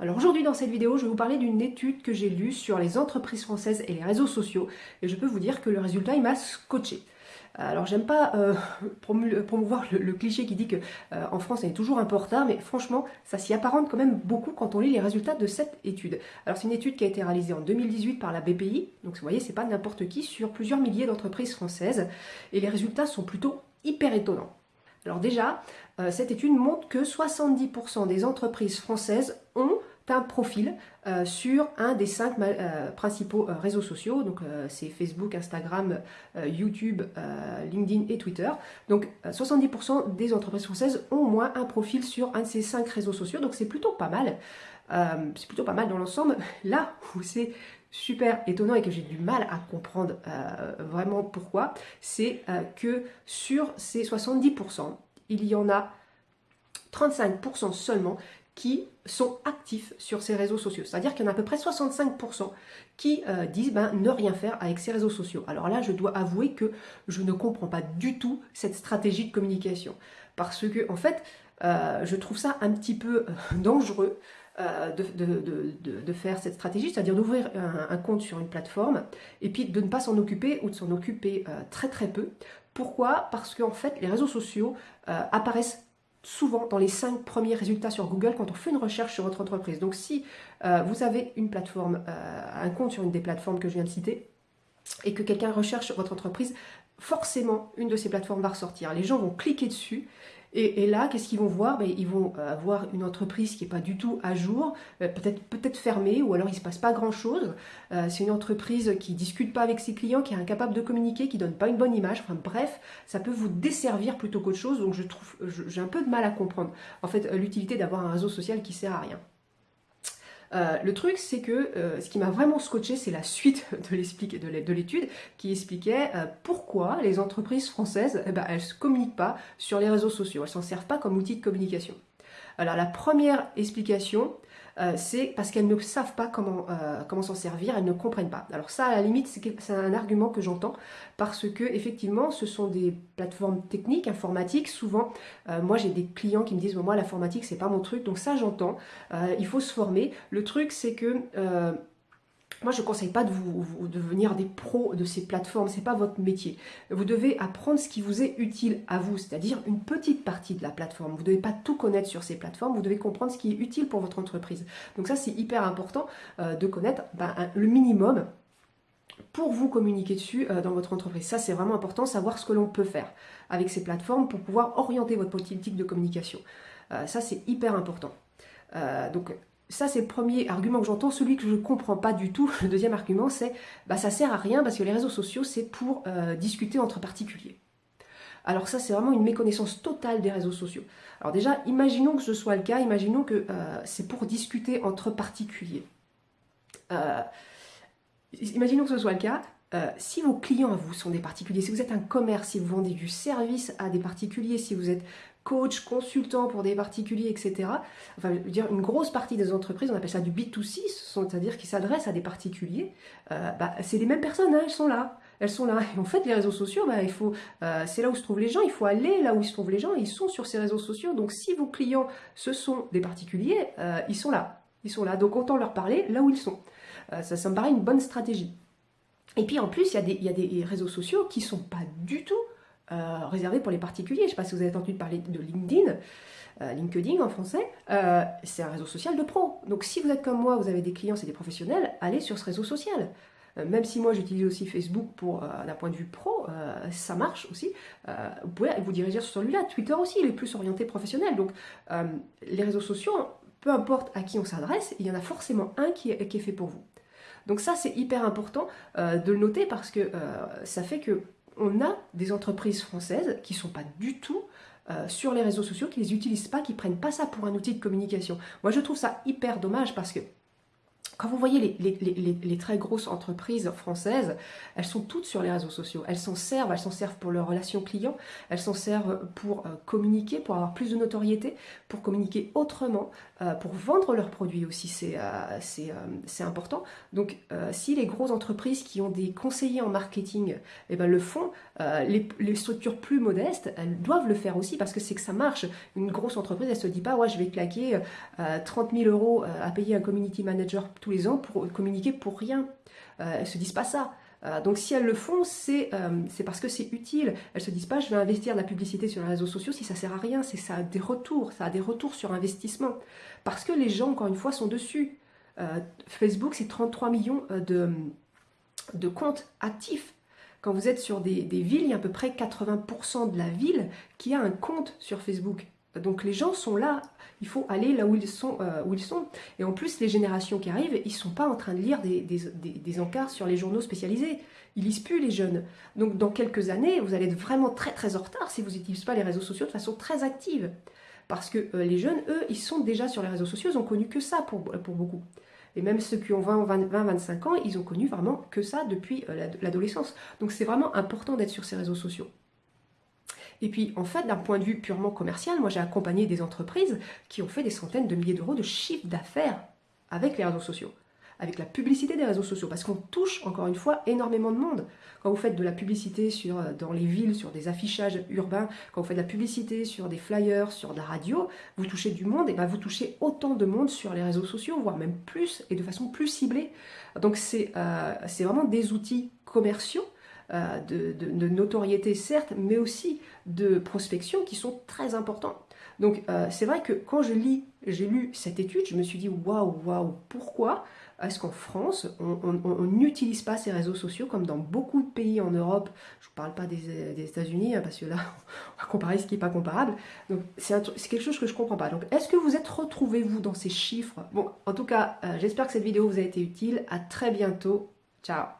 Alors aujourd'hui dans cette vidéo, je vais vous parler d'une étude que j'ai lue sur les entreprises françaises et les réseaux sociaux et je peux vous dire que le résultat il m'a scotché. Alors j'aime pas euh, promouvoir le, cliché qui dit que euh, en France on est toujours un peu retard, mais franchement ça s'y apparente quand même beaucoup quand on lit les résultats de cette étude. Alors c'est une étude qui a été réalisée en 2018 par la BPI, donc vous voyez c'est pas n'importe qui, sur plusieurs milliers d'entreprises françaises, et les résultats sont plutôt hyper étonnants. Alors déjà, euh, cette étude montre que 70% des entreprises françaises ont un profil euh, sur un des cinq euh, principaux réseaux sociaux, donc c'est Facebook, Instagram, YouTube, LinkedIn et Twitter. Donc 70% des entreprises françaises ont au moins un profil sur un de ces cinq réseaux sociaux, donc c'est plutôt pas mal. c'est plutôt pas mal dans l'ensemble. Là où c'est super étonnant et que j'ai du mal à comprendre vraiment pourquoi, c'est que sur ces 70%, il y en a 35% seulement qui sont actifs sur ces réseaux sociaux. C'est-à-dire qu'il y en a à peu près 65% qui euh, disent ben, ne rien faire avec ces réseaux sociaux. Alors là, je dois avouer que je ne comprends pas du tout cette stratégie de communication. Parce que, en fait, euh, je trouve ça un petit peu euh, dangereux de, faire cette stratégie, c'est-à-dire d'ouvrir un, compte sur une plateforme et puis de ne pas s'en occuper ou de s'en occuper très très peu. Pourquoi? Parce qu'en fait, les réseaux sociaux apparaissent souvent dans les cinq premiers résultats sur Google quand on fait une recherche sur votre entreprise. Donc si euh, vous avez une plateforme, euh, un compte sur une des plateformes que je viens de citer, et que quelqu'un recherche votre entreprise, forcément une de ces plateformes va ressortir. Les gens vont cliquer dessus et, là, qu'est-ce qu'ils vont voir? Ben, Ils vont euh, voir une entreprise qui n'est pas du tout à jour, euh, peut-être peut fermée, ou alors il ne se passe pas grand-chose. Euh, c'est une entreprise qui discute pas avec ses clients, qui est incapable de communiquer, qui ne donne pas une bonne image. Enfin bref, ça peut vous desservir plutôt qu'autre chose, donc je trouve, j'ai un peu de mal à comprendre en fait l'utilité d'avoir un réseau social qui sert à rien. Euh, le truc, c'est que euh, ce qui m'a vraiment scotché, c'est la suite de l'étude qui expliquait euh, pourquoi les entreprises françaises, eh ben, elles ne communiquent pas sur les réseaux sociaux, elles s'en servent pas comme outil de communication. Alors la première explication, euh, c'est parce qu'elles ne savent pas comment, euh, comment s'en servir, elles ne comprennent pas. Alors ça, à la limite, c'est un argument que j'entends, parce que effectivement, ce sont des plateformes techniques, informatiques. Souvent, euh, moi, j'ai des clients qui me disent, moi, l'informatique, c'est pas mon truc, donc ça, j'entends. il faut se former. Le truc, c'est que moi, je ne conseille pas de vous, devenir des pros de ces plateformes, ce n'est pas votre métier. Vous devez apprendre ce qui vous est utile à vous, c'est-à-dire une petite partie de la plateforme. Vous ne devez pas tout connaître sur ces plateformes, vous devez comprendre ce qui est utile pour votre entreprise. Donc ça, c'est hyper important euh, de connaître ben, le minimum pour vous communiquer dessus euh, dans votre entreprise. Ça, c'est vraiment important, savoir ce que l'on peut faire avec ces plateformes pour pouvoir orienter votre politique de communication. Euh, ça, c'est hyper important. donc, ça, c'est le premier argument que j'entends. Celui que je ne comprends pas du tout, le deuxième argument, c'est bah, ça sert à rien parce que les réseaux sociaux, c'est pour euh, discuter entre particuliers. Alors ça, c'est vraiment une méconnaissance totale des réseaux sociaux. Alors déjà, imaginons que ce soit le cas, imaginons que euh, c'est pour discuter entre particuliers. Euh, imaginons que ce soit le cas, si vos clients à vous sont des particuliers, si vous êtes un commerce, si vous vendez du service à des particuliers, si vous êtes coach, consultant pour des particuliers, etc. Enfin, je veux dire, une grosse partie des entreprises, on appelle ça du B2C, c'est-à-dire qui s'adressent à des particuliers. Euh, bah, c'est les mêmes personnes, hein, elles sont là. Elles sont là. Et en fait, les réseaux sociaux, bah, il faut, euh, c'est là où se trouvent les gens. Il faut aller là où se trouvent les gens. Ils sont sur ces réseaux sociaux. Donc, si vos clients, ce sont des particuliers, euh, ils sont là. Ils sont là. Donc, autant leur parler là où ils sont. ça, ça me paraît une bonne stratégie. Et puis, en plus, il y, a des, réseaux sociaux qui ne sont pas du tout euh, réservé pour les particuliers. Je ne sais pas si vous avez entendu parler de LinkedIn. Euh, LinkedIn en français, euh, c'est un réseau social de pro. Donc si vous êtes comme moi, vous avez des clients, c'est des professionnels, allez sur ce réseau social. même si moi j'utilise aussi Facebook pour d'un point de vue pro, ça marche aussi. vous pouvez vous diriger sur celui-là. Twitter aussi, il est plus orienté professionnel. Donc les réseaux sociaux, peu importe à qui on s'adresse, il y en a forcément un qui est fait pour vous. Donc ça c'est hyper important de le noter parce que ça fait que on a des entreprises françaises qui ne sont pas du tout euh, sur les réseaux sociaux, qui ne les utilisent pas, qui ne prennent pas ça pour un outil de communication. Moi, je trouve ça hyper dommage parce que quand vous voyez les, très grosses entreprises françaises, elles sont toutes sur les réseaux sociaux. Elles s'en servent, elles s'en servent pour leurs relations clients, elles s'en servent pour euh, communiquer, pour avoir plus de notoriété, pour communiquer autrement, euh, pour vendre leurs produits aussi, c'est euh, important. Donc si les grosses entreprises qui ont des conseillers en marketing eh ben, le font, les, structures plus modestes, elles doivent le faire aussi parce que c'est que ça marche. Une grosse entreprise, elle se dit pas, ouais, je vais claquer 30 000 euros à payer un community manager tout les ans pour communiquer pour rien. Euh, elles se disent pas ça. Euh, donc si elles le font, euh, c'est parce que c'est utile. Elles se disent pas, je vais investir de la publicité sur les réseaux sociaux si ça sert à rien. C'est ça a des retours, ça a des retours sur investissement. Parce que les gens, encore une fois, sont dessus. Facebook, c'est 33 millions de, comptes actifs. Quand vous êtes sur des, des, villes, il y a à peu près 80% de la ville qui a un compte sur Facebook. Donc les gens sont là, il faut aller là où ils sont. Euh. Et en plus, les générations qui arrivent, ils ne sont pas en train de lire des, encarts sur les journaux spécialisés. Ils lisent plus les jeunes. Donc dans quelques années, vous allez être vraiment très très en retard si vous n'utilisez pas les réseaux sociaux de façon très active. Parce que euh, les jeunes, eux, ils sont déjà sur les réseaux sociaux, ils ont connu que ça pour, beaucoup. Et même ceux qui ont 20, 20, 25 ans, ils ont connu vraiment que ça depuis euh, l'adolescence. Donc c'est vraiment important d'être sur ces réseaux sociaux. Et puis, en fait, d'un point de vue purement commercial, moi j'ai accompagné des entreprises qui ont fait des centaines de milliers d'euros de chiffre d'affaires avec les réseaux sociaux, avec la publicité des réseaux sociaux, parce qu'on touche, encore une fois, énormément de monde. Quand vous faites de la publicité euh, dans les villes, sur des affichages urbains, quand vous faites de la publicité sur des flyers, sur de la radio, vous touchez du monde, et bien vous touchez autant de monde sur les réseaux sociaux, voire même plus, et de façon plus ciblée. Donc c'est euh, vraiment des outils commerciaux euh, de, notoriété certes, mais aussi de prospection qui sont très importants. Donc euh, c'est vrai que quand je lis, j'ai lu cette étude, je me suis dit waouh, waouh, pourquoi est-ce qu'en France, on n'utilise pas ces réseaux sociaux comme dans beaucoup de pays en Europe? Je ne parle pas des, États-Unis, hein, parce que là, on va comparer ce qui n'est pas comparable. Donc, c'est quelque chose que je ne comprends pas. Donc, est-ce que vous êtes retrouvés, vous, dans ces chiffres? Bon, en tout cas, euh, j'espère que cette vidéo vous a été utile. À très bientôt. Ciao